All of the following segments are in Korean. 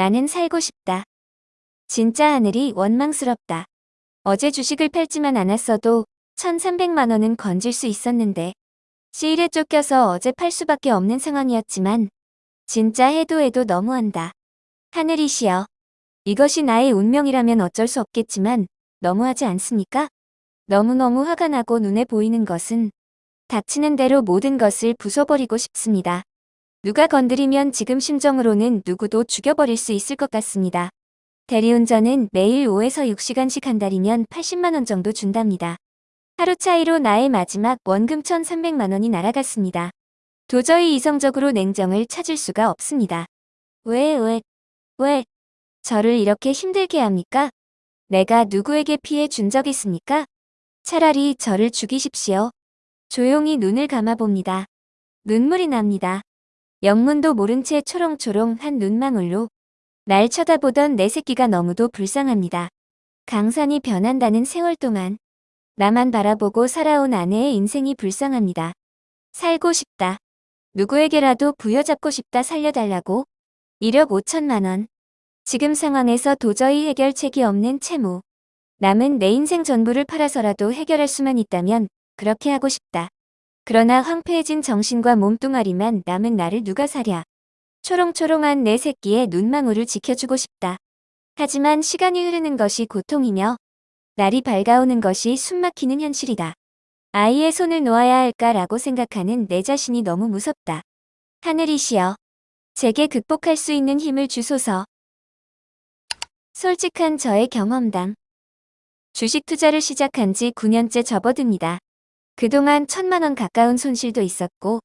나는 살고 싶다. 진짜 하늘이 원망스럽다. 어제 주식을 팔지만 않았어도 1300만 원은 건질 수 있었는데 시일에 쫓겨서 어제 팔 수밖에 없는 상황이었지만 진짜 해도 해도 너무한다. 하늘이시여. 이것이 나의 운명이라면 어쩔 수 없겠지만 너무하지 않습니까? 너무너무 화가 나고 눈에 보이는 것은 닥치는 대로 모든 것을 부숴버리고 싶습니다. 누가 건드리면 지금 심정으로는 누구도 죽여버릴 수 있을 것 같습니다. 대리운전은 매일 5에서 6시간씩 한 달이면 80만원 정도 준답니다. 하루 차이로 나의 마지막 원금 1300만원이 날아갔습니다. 도저히 이성적으로 냉정을 찾을 수가 없습니다. 왜, 왜, 왜, 저를 이렇게 힘들게 합니까? 내가 누구에게 피해 준 적 있습니까? 차라리 저를 죽이십시오. 조용히 눈을 감아봅니다. 눈물이 납니다. 영문도 모른 채 초롱초롱한 눈망울로 날 쳐다보던 내 새끼가 너무도 불쌍합니다. 강산이 변한다는 세월 동안 나만 바라보고 살아온 아내의 인생이 불쌍합니다. 살고 싶다. 누구에게라도 부여잡고 싶다 살려달라고 1억 5천만 원. 지금 상황에서 도저히 해결책이 없는 채무. 남은 내 인생 전부를 팔아서라도 해결할 수만 있다면 그렇게 하고 싶다. 그러나 황폐해진 정신과 몸뚱아리만 남은 나를 누가 사랴. 초롱초롱한 내 새끼의 눈망울을 지켜주고 싶다. 하지만 시간이 흐르는 것이 고통이며 날이 밝아오는 것이 숨막히는 현실이다. 아이의 손을 놓아야 할까라고 생각하는 내 자신이 너무 무섭다. 하늘이시여. 제게 극복할 수 있는 힘을 주소서. 솔직한 저의 경험담. 주식 투자를 시작한 지 9년째 접어듭니다. 그동안 천만원 가까운 손실도 있었고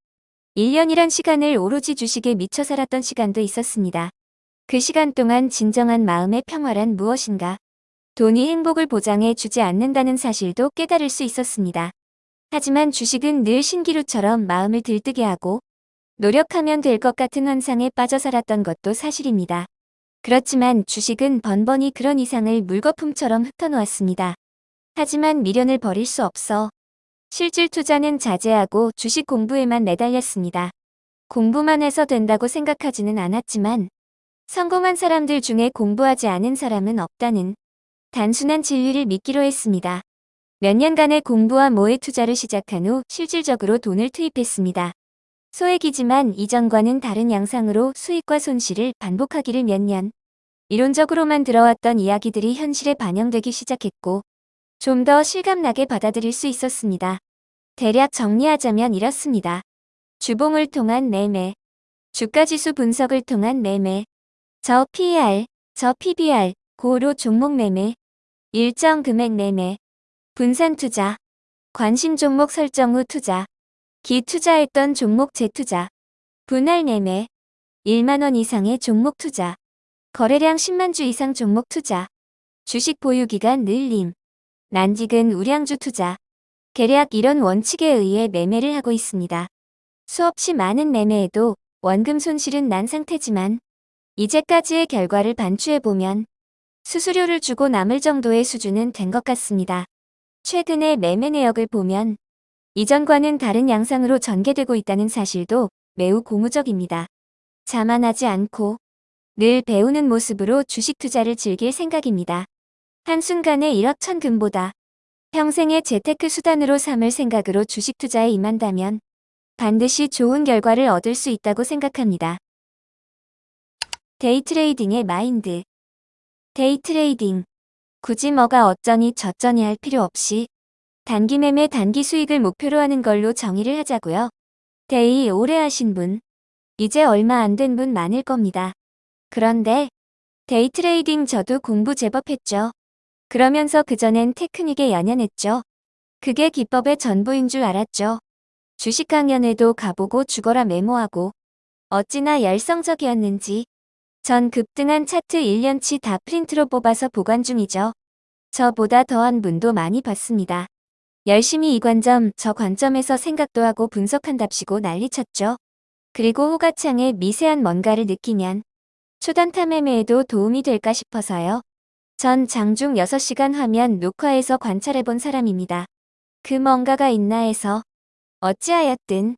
1년이란 시간을 오로지 주식에 미쳐 살았던 시간도 있었습니다. 그 시간 동안 진정한 마음의 평화란 무엇인가? 돈이 행복을 보장해 주지 않는다는 사실도 깨달을 수 있었습니다. 하지만 주식은 늘 신기루처럼 마음을 들뜨게 하고 노력하면 될 것 같은 환상에 빠져 살았던 것도 사실입니다. 그렇지만 주식은 번번이 그런 이상을 물거품처럼 흩어놓았습니다. 하지만 미련을 버릴 수 없어 실질 투자는 자제하고 주식 공부에만 매달렸습니다. 공부만 해서 된다고 생각하지는 않았지만 성공한 사람들 중에 공부하지 않은 사람은 없다는 단순한 진리를 믿기로 했습니다. 몇 년간의 공부와 모의 투자를 시작한 후 실질적으로 돈을 투입했습니다. 소액이지만 이전과는 다른 양상으로 수익과 손실을 반복하기를 몇 년. 이론적으로만 들어왔던 이야기들이 현실에 반영되기 시작했고 좀 더 실감나게 받아들일 수 있었습니다. 대략 정리하자면 이렇습니다. 주봉을 통한 매매, 주가지수 분석을 통한 매매, 저 PER, 저 PBR, 고로 종목 매매, 일정 금액 매매, 분산 투자, 관심 종목 설정 후 투자, 기투자했던 종목 재투자, 분할 매매, 1만원 이상의 종목 투자, 거래량 10만 주 이상 종목 투자, 주식 보유기간 늘림, 난직은 우량주 투자, 계략 이런 원칙에 의해 매매를 하고 있습니다. 수없이 많은 매매에도 원금 손실은 난 상태지만 이제까지의 결과를 반추해보면 수수료를 주고 남을 정도의 수준은 된 것 같습니다. 최근의 매매 내역을 보면 이전과는 다른 양상으로 전개되고 있다는 사실도 매우 고무적입니다. 자만하지 않고 늘 배우는 모습으로 주식 투자를 즐길 생각입니다. 한순간에 1억 천금보다 평생의 재테크 수단으로 삼을 생각으로 주식 투자에 임한다면 반드시 좋은 결과를 얻을 수 있다고 생각합니다. 데이트레이딩의 마인드 데이트레이딩 굳이 뭐가 어쩌니 저쩌니 할 필요 없이 단기 매매 단기 수익을 목표로 하는 걸로 정의를 하자고요. 데이 오래 하신 분, 이제 얼마 안 된 분 많을 겁니다. 그런데 데이 트레이딩 저도 공부 제법 했죠. 그러면서 그전엔 테크닉에 연연했죠. 그게 기법의 전부인 줄 알았죠. 주식 강연에도 가보고 죽어라 메모하고 어찌나 열성적이었는지 전 급등한 차트 1년치 다 프린트로 뽑아서 보관 중이죠. 저보다 더한 분도 많이 봤습니다. 열심히 이 관점 저 관점에서 생각도 하고 분석한답시고 난리쳤죠. 그리고 호가창에 미세한 뭔가를 느끼면 초단타 매매에도 도움이 될까 싶어서요. 전 장중 6시간 화면 녹화해서 관찰해본 사람입니다. 그 뭔가가 있나 해서 어찌하였든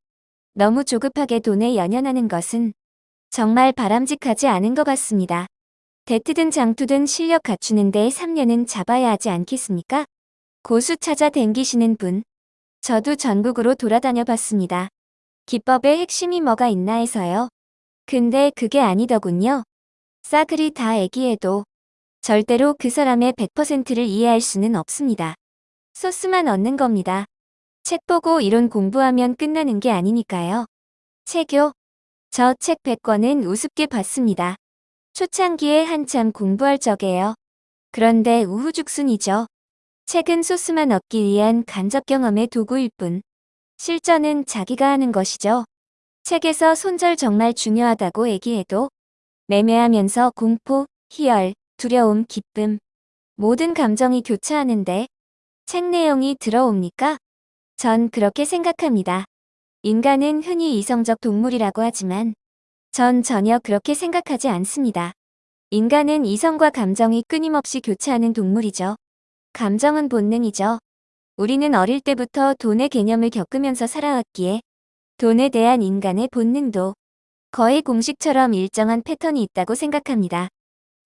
너무 조급하게 돈에 연연하는 것은 정말 바람직하지 않은 것 같습니다. 대트든 장투든 실력 갖추는데 3년은 잡아야 하지 않겠습니까? 고수 찾아 댕기시는 분. 저도 전국으로 돌아다녀 봤습니다. 기법의 핵심이 뭐가 있나 해서요. 근데 그게 아니더군요. 싸그리 다 애기해도 절대로 그 사람의 100%를 이해할 수는 없습니다. 소스만 얻는 겁니다. 책 보고 이론 공부하면 끝나는 게 아니니까요. 체교. 저책 100권은 우습게 봤습니다. 초창기에 한참 공부할 적에요. 그런데 우후죽순이죠. 책은 소스만 얻기 위한 간접 경험의 도구일 뿐. 실전은 자기가 하는 것이죠. 책에서 손절 정말 중요하다고 얘기해도 매매하면서 공포, 희열, 두려움, 기쁨 모든 감정이 교차하는데 책 내용이 들어옵니까? 전 그렇게 생각합니다. 인간은 흔히 이성적 동물이라고 하지만 전 전혀 그렇게 생각하지 않습니다. 인간은 이성과 감정이 끊임없이 교차하는 동물이죠. 감정은 본능이죠. 우리는 어릴 때부터 돈의 개념을 겪으면서 살아왔기에 돈에 대한 인간의 본능도 거의 공식처럼 일정한 패턴이 있다고 생각합니다.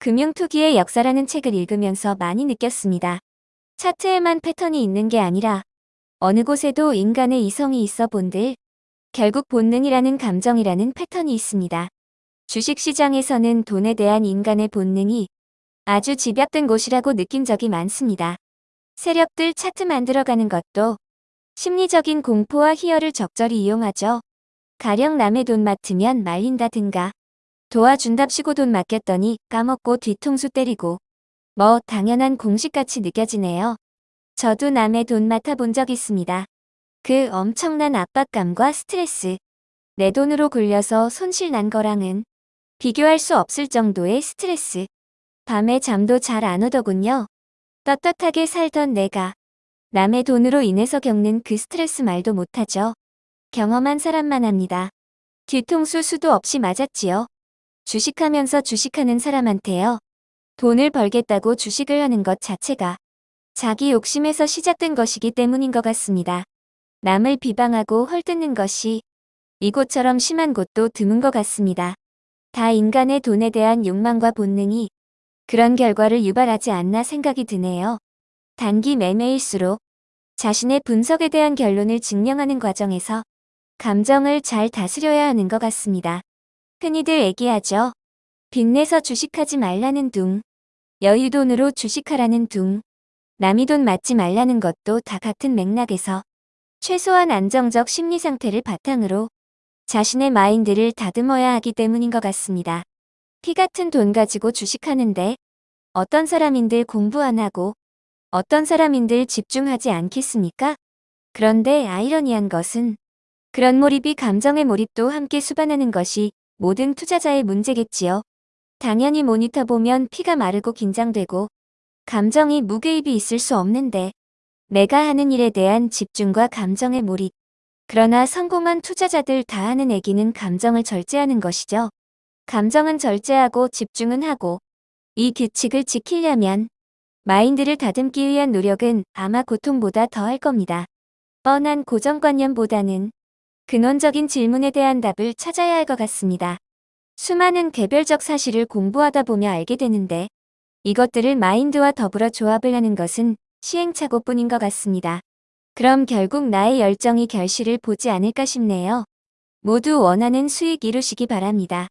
금융투기의 역사라는 책을 읽으면서 많이 느꼈습니다. 차트에만 패턴이 있는 게 아니라 어느 곳에도 인간의 이성이 있어 본들 결국 본능이라는 감정이라는 패턴이 있습니다. 주식시장에서는 돈에 대한 인간의 본능이 아주 집약된 곳이라고 느낀 적이 많습니다. 세력들 차트 만들어가는 것도 심리적인 공포와 희열을 적절히 이용하죠. 가령 남의 돈 맡으면 말린다든가 도와준답시고 돈 맡겼더니 까먹고 뒤통수 때리고 뭐 당연한 공식같이 느껴지네요. 저도 남의 돈 맡아본 적 있습니다. 그 엄청난 압박감과 스트레스 내 돈으로 굴려서 손실 난 거랑은 비교할 수 없을 정도의 스트레스 밤에 잠도 잘 안 오더군요. 떳떳하게 살던 내가 남의 돈으로 인해서 겪는 그 스트레스 말도 못하죠. 경험한 사람만 합니다. 뒤통수 수도 없이 맞았지요. 주식하면서 주식하는 사람한테요. 돈을 벌겠다고 주식을 하는 것 자체가 자기 욕심에서 시작된 것이기 때문인 것 같습니다. 남을 비방하고 헐뜯는 것이 이곳처럼 심한 곳도 드문 것 같습니다. 다 인간의 돈에 대한 욕망과 본능이 그런 결과를 유발하지 않나 생각이 드네요. 단기 매매일수록 자신의 분석에 대한 결론을 증명하는 과정에서 감정을 잘 다스려야 하는 것 같습니다. 흔히들 얘기하죠. 빚내서 주식하지 말라는 둥, 여유돈으로 주식하라는 둥, 남이 돈 맞지 말라는 것도 다 같은 맥락에서 최소한 안정적 심리 상태를 바탕으로 자신의 마인드를 다듬어야 하기 때문인 것 같습니다. 피 같은 돈 가지고 주식하는데 어떤 사람인들 공부 안 하고 어떤 사람인들 집중하지 않겠습니까? 그런데 아이러니한 것은 그런 몰입이 감정의 몰입도 함께 수반하는 것이 모든 투자자의 문제겠지요. 당연히 모니터 보면 피가 마르고 긴장되고 감정이 무개입이 있을 수 없는데 내가 하는 일에 대한 집중과 감정의 몰입. 그러나 성공한 투자자들 다 하는 얘기는 감정을 절제하는 것이죠. 감정은 절제하고 집중은 하고 이 규칙을 지키려면 마인드를 다듬기 위한 노력은 아마 고통보다 더할 겁니다. 뻔한 고정관념보다는 근원적인 질문에 대한 답을 찾아야 할 것 같습니다. 수많은 개별적 사실을 공부하다 보며 알게 되는데 이것들을 마인드와 더불어 조합을 하는 것은 시행착오뿐인 것 같습니다. 그럼 결국 나의 열정이 결실을 보지 않을까 싶네요. 모두 원하는 수익 이루시기 바랍니다.